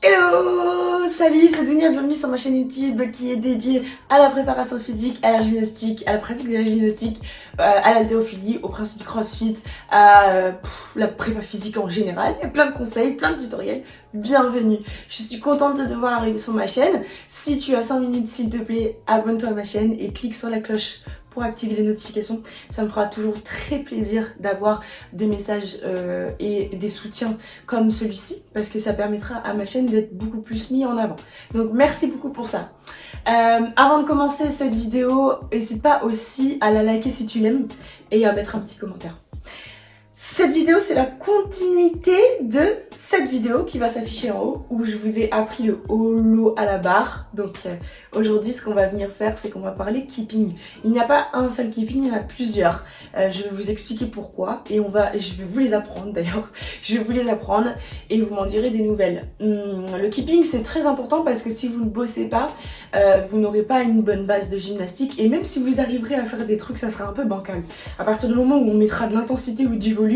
Hello Salut, c'est Dunia, bienvenue sur ma chaîne YouTube qui est dédiée à la préparation physique, à la gymnastique, à la pratique de la gymnastique, euh, à l'haltérophilie, au principe du crossfit, à la prépa physique en général. Il y a plein de conseils, plein de tutoriels. Bienvenue Je suis contente de devoir arriver sur ma chaîne. Si tu as 5 minutes, s'il te plaît, abonne-toi à ma chaîne et clique sur la cloche pour activer les notifications. Ça me fera toujours très plaisir d'avoir des messages euh, et des soutiens comme celui-ci parce que ça permettra à ma chaîne d'être beaucoup plus mis en avant. Donc merci beaucoup pour ça. Euh, avant de commencer cette vidéo, n'hésite pas aussi à la liker si tu l'aimes et à mettre un petit commentaire. Cette vidéo, c'est la continuité de cette vidéo qui va s'afficher en haut où je vous ai appris le holo à la barre. Donc euh, aujourd'hui, ce qu'on va venir faire, c'est qu'on va parler keeping. Il n'y a pas un seul keeping, il y en a plusieurs. Euh, je vais vous expliquer pourquoi et on va, je vais vous les apprendre d'ailleurs. Je vais vous les apprendre et vous m'en direz des nouvelles. Hum, le keeping, c'est très important parce que si vous ne bossez pas, euh, vous n'aurez pas une bonne base de gymnastique et même si vous arriverez à faire des trucs, ça sera un peu bancal. À partir du moment où on mettra de l'intensité ou du volume,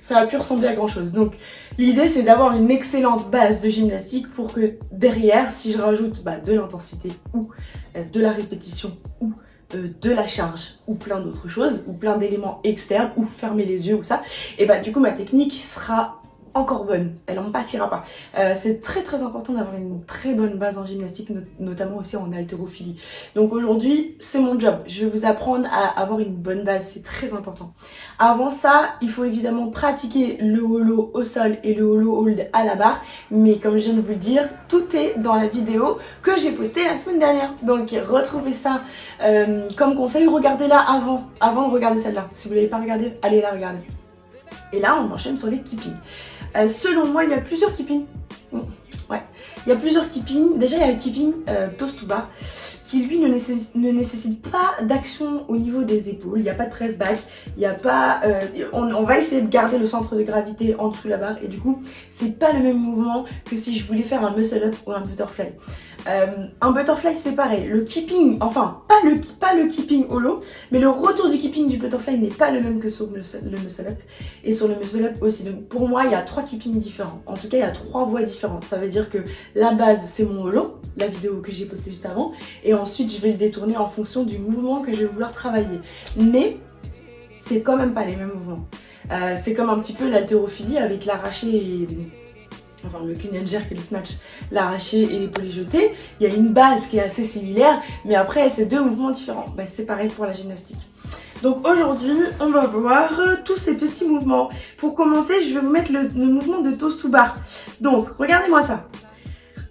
ça va plus ressembler à grand chose. Donc l'idée c'est d'avoir une excellente base de gymnastique pour que derrière, si je rajoute bah, de l'intensité ou euh, de la répétition ou euh, de la charge ou plein d'autres choses ou plein d'éléments externes ou fermer les yeux ou ça, et bah du coup ma technique sera encore bonne, elle en pâtira pas. Euh, c'est très très important d'avoir une très bonne base en gymnastique, notamment aussi en haltérophilie. Donc aujourd'hui, c'est mon job. Je vais vous apprendre à avoir une bonne base, c'est très important. Avant ça, il faut évidemment pratiquer le holo au sol et le holo hold à la barre. Mais comme je viens de vous le dire, tout est dans la vidéo que j'ai postée la semaine dernière. Donc retrouvez ça euh, comme conseil, regardez-la avant, avant de regarder celle-là. Si vous ne l'avez pas regardée, allez la regarder. Et là, on enchaîne sur les keeping. Euh, selon moi, il y a plusieurs keeping. Mm, ouais, il y a plusieurs keeping. Déjà, il y a le keeping euh, toast to bar qui lui ne nécessite, ne nécessite pas d'action au niveau des épaules. Il n'y a pas de press back. Il n'y a pas. Euh, on, on, va essayer de garder le centre de gravité en dessous de la barre et du coup, c'est pas le même mouvement que si je voulais faire un muscle up ou un butterfly. Euh, un butterfly c'est pareil, le keeping, enfin pas le, keeping holo, mais le retour du keeping du butterfly n'est pas le même que sur le, muscle up et sur le muscle up aussi. Donc pour moi il y a trois keepings différents, en tout cas il y a trois voies différentes. Ça veut dire que la base c'est mon holo, la vidéo que j'ai postée juste avant, et ensuite je vais le détourner en fonction du mouvement que je vais vouloir travailler. Mais c'est quand même pas les mêmes mouvements. Euh, c'est comme un petit peu l'haltérophilie avec l'arraché et enfin le jerk et le snatch, l'arraché et l'épaulé jeté, il y a une base qui est assez similaire, mais après c'est deux mouvements différents. Bah, c'est pareil pour la gymnastique. Donc aujourd'hui, on va voir tous ces petits mouvements. Pour commencer, je vais vous mettre le, mouvement de toast to bar. Donc, regardez-moi ça.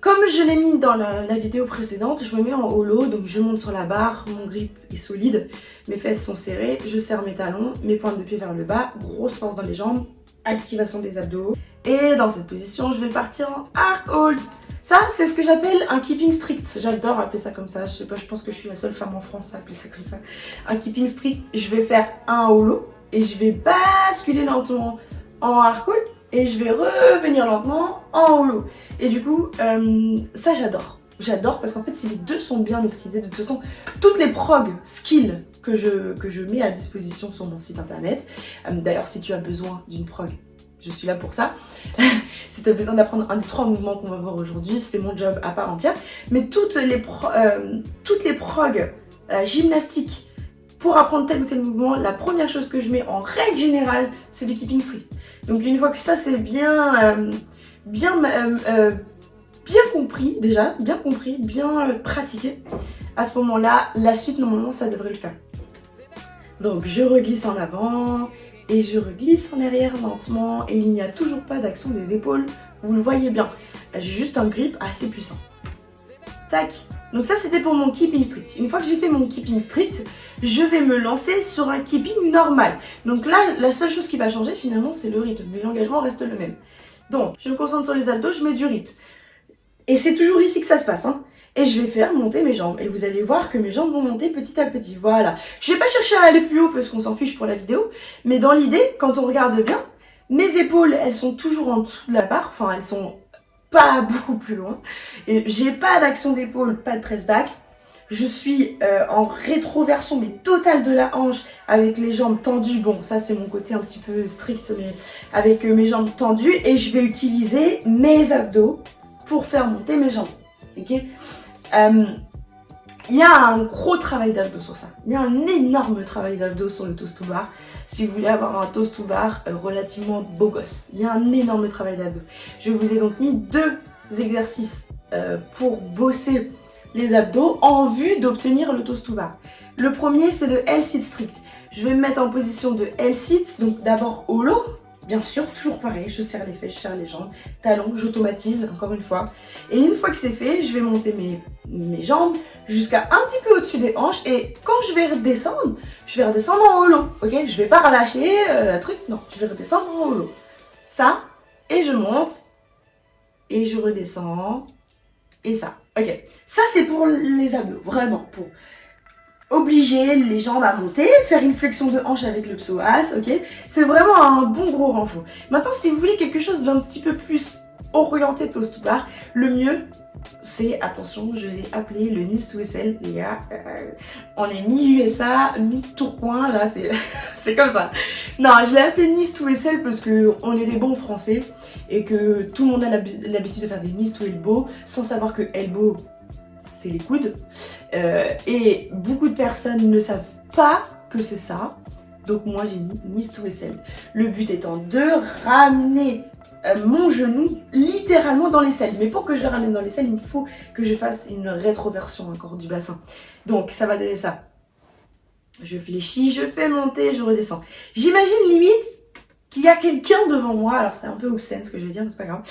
Comme je l'ai mis dans la, la, vidéo précédente, je me mets en holo, donc je monte sur la barre, mon grip est solide, mes fesses sont serrées, je serre mes talons, mes pointes de pied vers le bas, grosse force dans les jambes, activation des abdos. Et dans cette position, je vais partir en arc hold. Ça, c'est ce que j'appelle un keeping strict. J'adore appeler ça comme ça. Je sais pas, je pense que je suis la seule femme en France à appeler ça comme ça. Un keeping strict. Je vais faire un holo et je vais basculer lentement en arc hold et je vais revenir lentement en holo. Et du coup, euh, ça j'adore. J'adore parce qu'en fait, si les deux sont bien maîtrisés, de toute façon, toutes les prog skills que je, que je mets à disposition sur mon site internet, euh, d'ailleurs, si tu as besoin d'une prog je suis là pour ça. si tu as besoin d'apprendre un des trois mouvements qu'on va voir aujourd'hui, c'est mon job à part entière. Mais toutes les, euh, toutes les prog euh, gymnastiques pour apprendre tel ou tel mouvement, la première chose que je mets en règle générale, c'est du keeping strict. Donc une fois que ça c'est bien, euh, bien, bien compris déjà, bien compris, bien pratiqué, à ce moment-là, la suite normalement ça devrait le faire. Donc je reglisse en avant, et je reglisse en arrière lentement et il n'y a toujours pas d'action des épaules, vous le voyez bien. J'ai juste un grip assez puissant. Tac Donc ça c'était pour mon keeping strict. Une fois que j'ai fait mon keeping strict, je vais me lancer sur un keeping normal. Donc là, la seule chose qui va changer finalement c'est le rythme, mais l'engagement reste le même. Donc, je me concentre sur les abdos, je mets du rythme. Et c'est toujours ici que ça se passe. Hein et je vais faire monter mes jambes. Et vous allez voir que mes jambes vont monter petit à petit. Voilà. Je vais pas chercher à aller plus haut parce qu'on s'en fiche pour la vidéo. Mais dans l'idée, quand on regarde bien, mes épaules, elles sont toujours en dessous de la barre. Enfin, elles sont pas beaucoup plus loin. Et j'ai pas d'action d'épaule, pas de press back. Je suis euh, en rétroversion mais totale de la hanche avec les jambes tendues. Bon, ça c'est mon côté un petit peu strict, mais avec euh, mes jambes tendues. Et je vais utiliser mes abdos pour faire monter mes jambes. Ok? Il y a un gros travail d'abdos sur ça. Il y a un énorme travail d'abdos sur le toast to bar. Si vous voulez avoir un toast to bar euh, relativement beau gosse, il y a un énorme travail d'abdos. Je vous ai donc mis deux exercices euh, pour bosser les abdos en vue d'obtenir le toast to bar. Le premier, c'est le L-sit strict. Je vais me mettre en position de L-sit, donc d'abord au Bien sûr, toujours pareil, je serre les fesses, je serre les jambes, talons, j'automatise encore une fois. Et une fois que c'est fait, je vais monter mes, mes jambes jusqu'à un petit peu au-dessus des hanches. Et quand je vais redescendre, je vais redescendre en holo, ok? Je vais pas relâcher euh, truc, non, je vais redescendre en holo. Ça, et je monte, et je redescends, et ça. Ok, ça c'est pour les abdos, vraiment, pour obliger les jambes à monter, faire une flexion de hanche avec le psoas, ok? C'est vraiment un bon gros renfort. Maintenant, si vous voulez quelque chose d'un petit peu plus orienté toast to bar, le mieux, c'est, attention, je l'ai appelé le Nice to SL, les gars. Euh, on est mi-USA, mi-Tourcoing, là, c'est comme ça. Non, je l'ai appelé Nice to SL parce que on est des bons français et que tout le monde a l'habitude de faire des Nice to Elbow sans savoir que Elbow, les coudes. Euh, et beaucoup de personnes ne savent pas que c'est ça. Donc moi j'ai mis Nice to Vaisselle. Le but étant de ramener euh, mon genou littéralement dans les selles. Mais pour que je ramène dans les selles, il faut que je fasse une rétroversion encore du bassin. Donc ça va donner ça. Je fléchis, je fais monter, je redescends. J'imagine limite qu'il y a quelqu'un devant moi, alors c'est un peu obscène ce que je vais dire, mais c'est pas grave,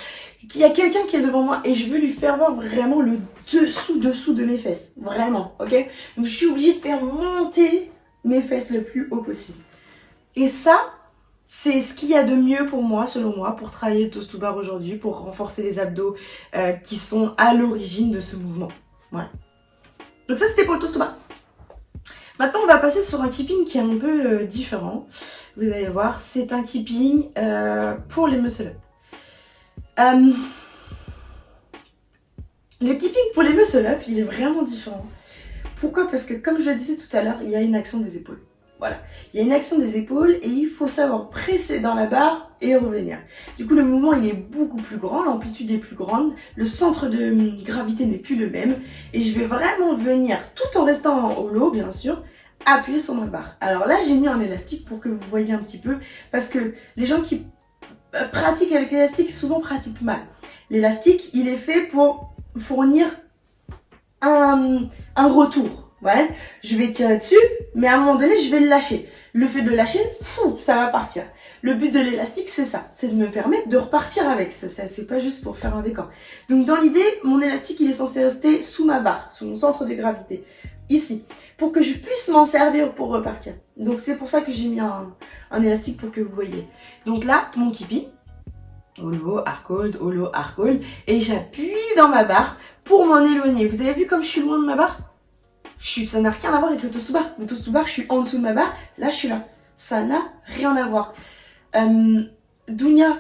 qu'il y a quelqu'un qui est devant moi et je veux lui faire voir vraiment le dessous-dessous de mes fesses, vraiment, ok? Donc je suis obligée de faire monter mes fesses le plus haut possible. Et ça, c'est ce qu'il y a de mieux pour moi, selon moi, pour travailler le toast to bar aujourd'hui, pour renforcer les abdos euh, qui sont à l'origine de ce mouvement. Voilà. Donc ça, c'était pour le toast to bar. Maintenant, on va passer sur un keeping qui est un peu euh, différent. Vous allez voir, c'est un keeping euh, pour les muscle-up. Euh, le keeping pour les muscle-up, il est vraiment différent. Pourquoi? Parce que comme je le disais tout à l'heure, il y a une action des épaules. Voilà, il y a une action des épaules et il faut savoir presser dans la barre revenir. Du coup, le mouvement, il est beaucoup plus grand, l'amplitude est plus grande, le centre de gravité n'est plus le même et je vais vraiment venir, tout en restant en holo, bien sûr, appuyer sur ma barre. Alors là, j'ai mis un élastique pour que vous voyez un petit peu parce que les gens qui euh, pratiquent avec l'élastique souvent pratiquent mal. L'élastique, il est fait pour fournir un, un retour Ouais, je vais tirer dessus, mais à un moment donné, je vais le lâcher. Le fait de lâcher, ça va partir. Le but de l'élastique, c'est ça, c'est de me permettre de repartir avec. Ça, c'est pas juste pour faire un décor. Donc dans l'idée, mon élastique, il est censé rester sous ma barre, sous mon centre de gravité, ici, pour que je puisse m'en servir pour repartir. Donc c'est pour ça que j'ai mis un, élastique pour que vous voyez. Donc là, mon kipi, holo, arc hold, holo, arc hold, et j'appuie dans ma barre pour m'en éloigner. Vous avez vu comme je suis loin de ma barre? Ça n'a rien à voir avec le toast to bar. Le toast to bar, je suis en dessous de ma barre, là je suis là. Ça n'a rien à voir. Euh,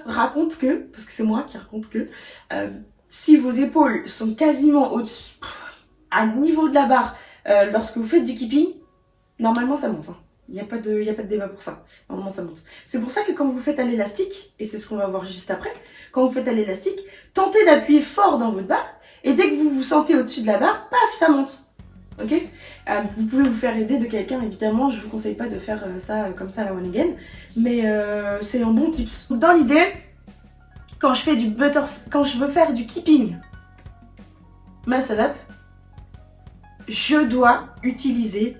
raconte que, parce que c'est moi qui raconte que, euh, si vos épaules sont quasiment au-dessus, à niveau de la barre, euh, lorsque vous faites du keeping, normalement ça monte. Hein. Il n'y a pas de débat pour ça. Normalement, ça monte. C'est pour ça que quand vous faites à l'élastique, et c'est ce qu'on va voir juste après, quand vous faites à l'élastique, tentez d'appuyer fort dans votre barre, et dès que vous vous sentez au-dessus de la barre, paf, ça monte ok euh, Vous pouvez vous faire aider de quelqu'un, évidemment, je vous conseille pas de faire euh, ça euh, comme ça la one again, mais c'est un bon tips. Dans l'idée, quand je fais du butter, quand je veux faire du keeping muscle up, je dois utiliser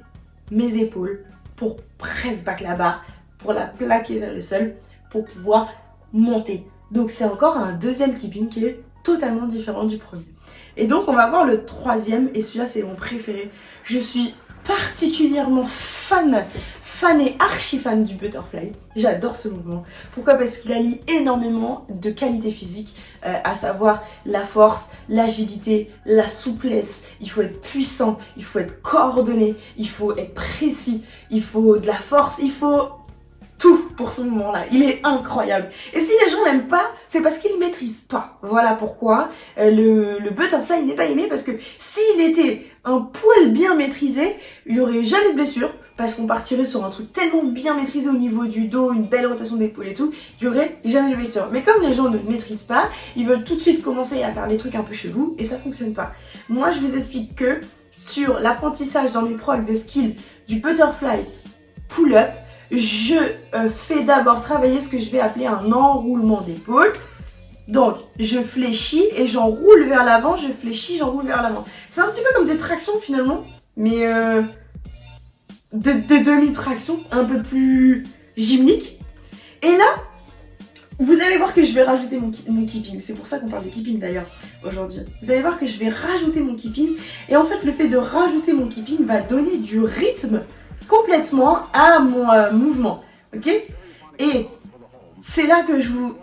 mes épaules pour press back la barre, pour la plaquer vers le sol, pour pouvoir monter. Donc c'est encore un deuxième keeping qui est totalement différent du premier. Et donc on va voir le troisième, et celui-là c'est mon préféré. Je suis particulièrement fan, fan et archi fan du butterfly. J'adore ce mouvement. Pourquoi? Parce qu'il allie énormément de qualités physiques, euh, à savoir la force, l'agilité, la souplesse. Il faut être puissant, il faut être coordonné, il faut être précis, il faut de la force, il faut tout pour ce moment-là. Il est incroyable. Et si les gens l'aiment pas, c'est parce qu'ils maîtrisent pas. Voilà pourquoi euh, le, butterfly n'est pas aimé parce que s'il était un poil bien maîtrisé, il y aurait jamais de blessure. parce qu'on partirait sur un truc tellement bien maîtrisé au niveau du dos, une belle rotation d'épaule et tout, qu'il y aurait jamais de blessure. Mais comme les gens ne maîtrisent pas, ils veulent tout de suite commencer à faire des trucs un peu chelous et ça fonctionne pas. Moi, je vous explique que sur l'apprentissage dans mes progs de skill du butterfly pull-up, je euh, fais d'abord travailler ce que je vais appeler un enroulement d'épaule. Donc, je fléchis et j'enroule vers l'avant, je fléchis, j'enroule vers l'avant. C'est un petit peu comme des tractions finalement, mais euh, des, demi-tractions un peu plus gymniques. Et là, vous allez voir que je vais rajouter mon, mon keeping. C'est pour ça qu'on parle de keeping d'ailleurs aujourd'hui. Vous allez voir que je vais rajouter mon keeping. Et en fait, le fait de rajouter mon keeping va donner du rythme complètement à mon euh, mouvement. Ok? Et c'est là que je vous...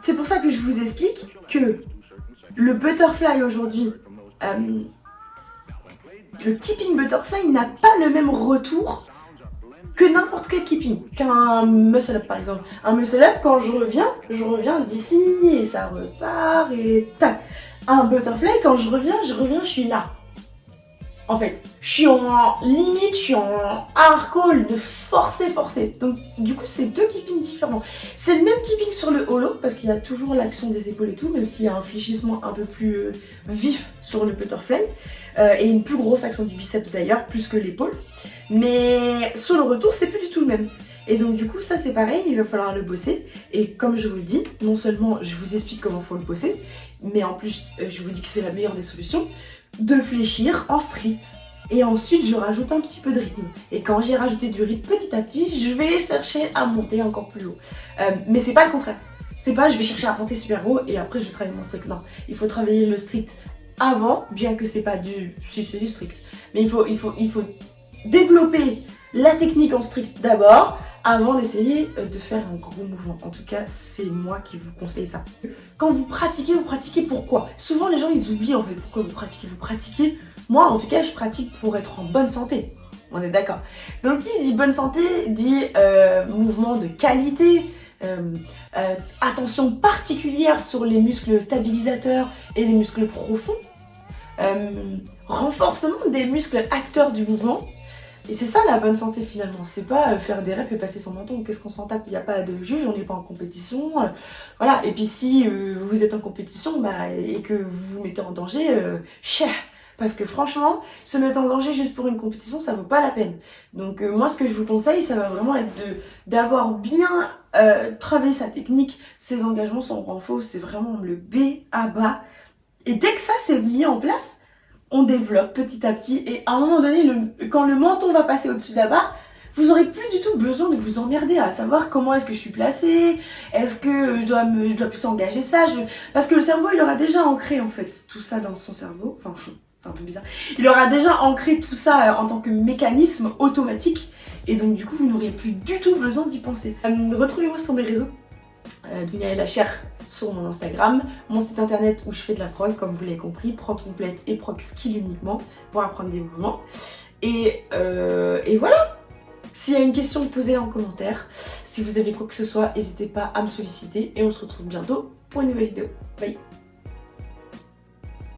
C'est pour ça que je vous explique que le butterfly aujourd'hui, euh, le keeping butterfly n'a pas le même retour que n'importe quel keeping, qu'un muscle up par exemple. Un muscle up, quand je reviens, je reviens d'ici et ça repart et tac. Un butterfly, quand je reviens, je reviens, je suis là. En fait, je suis en limite, je suis en hard de forcer, forcer. Donc du coup, c'est deux keepings différents. C'est le même keeping sur le holo, parce qu'il y a toujours l'action des épaules et tout, même s'il y a un fléchissement un peu plus euh, vif sur le butterfly. Euh, et une plus grosse action du biceps d'ailleurs, plus que l'épaule. Mais sur le retour, c'est plus du tout le même. Et donc du coup, ça c'est pareil, il va falloir le bosser. Et comme je vous le dis, non seulement je vous explique comment faut le bosser, mais en plus, euh, je vous dis que c'est la meilleure des solutions, de fléchir en street. Et ensuite, je rajoute un petit peu de rythme. Et quand j'ai rajouté du rythme petit à petit, je vais chercher à monter encore plus haut. Euh, mais c'est pas le contraire. C'est pas je vais chercher à monter super haut et après je vais travailler mon strict. Non, il faut travailler le strict avant, bien que c'est pas du... Si, c'est du strict. Mais il faut, il, faut, il faut développer la technique en strict d'abord, avant d'essayer euh, de faire un gros mouvement. En tout cas, c'est moi qui vous conseille ça. Quand vous pratiquez, vous pratiquez pourquoi? Souvent, les gens, ils oublient en fait pourquoi vous pratiquez. Vous pratiquez, moi en tout cas, je pratique pour être en bonne santé. On est d'accord. Donc, qui dit bonne santé, dit euh, mouvement de qualité, euh, attention particulière sur les muscles stabilisateurs et les muscles profonds, renforcement des muscles acteurs du mouvement, et c'est ça la bonne santé finalement, c'est pas euh, faire des reps et passer son menton, qu'est-ce qu'on s'en tape, il n'y a pas de juge, on n'est pas en compétition, euh, voilà, et puis si euh, vous êtes en compétition bah, et que vous vous mettez en danger, cher, parce que franchement, se mettre en danger juste pour une compétition, ça vaut pas la peine. Donc moi ce que je vous conseille, ça va vraiment être de d'avoir bien travaillé sa technique, ses engagements, son renfort, c'est vraiment le B à bas, et dès que ça c'est mis en place, on développe petit à petit et à un moment donné, le, quand le menton va passer au-dessus de la barre, vous aurez plus du tout besoin de vous emmerder à savoir comment est-ce que je suis placée, est-ce que je dois plus engager ça, parce que le cerveau il aura déjà ancré en fait tout ça dans son cerveau, enfin c'est un peu bizarre, il aura déjà ancré tout ça euh, en tant que mécanisme automatique et donc du coup vous n'aurez plus du tout besoin d'y penser. Euh, retrouvez-moi sur mes réseaux, euh, Dunia et la chair sur mon Instagram, mon site internet où je fais de la prog, comme vous l'avez compris, prog complète et prog skill uniquement pour apprendre des mouvements. Et, euh, et voilà S'il y a une question, posez-la en commentaire. Si vous avez quoi que ce soit, n'hésitez pas à me solliciter et on se retrouve bientôt pour une nouvelle vidéo. Bye